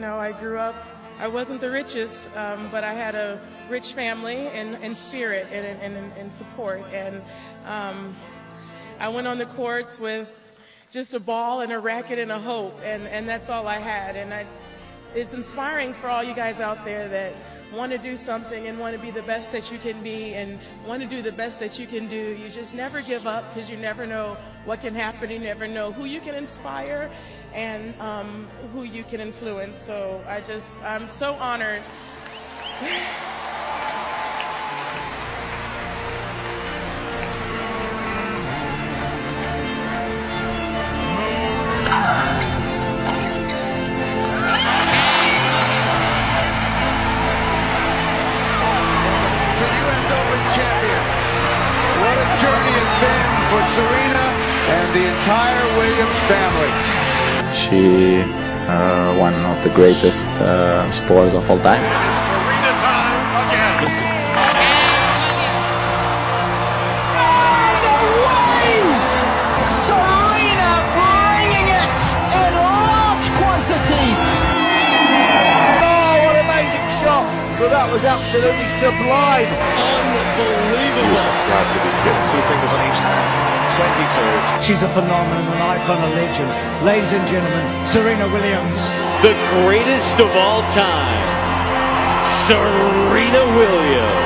You know, I grew up, I wasn't the richest, um, but I had a rich family in, in spirit and in, in support. And um, I went on the courts with just a ball and a racket and a hope, and, and that's all I had. And I, it's inspiring for all you guys out there that want to do something and want to be the best that you can be and want to do the best that you can do. You just never give up because you never know what can happen. You never know who you can inspire and um, who you can influence. So I just, I'm so honored. journey it's been for Serena and the entire Williams family. She uh, one of the greatest uh, sports of all time. Serena time again. Serena bringing it in large quantities. Oh, what an amazing shot. Well, that was absolutely sublime. Unbelievable. Glad to be kidding. Two fingers on each hand. 22. She's a phenomenon, an icon, a legend. Ladies and gentlemen, Serena Williams. the greatest of all time, Serena Williams.